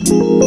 Thank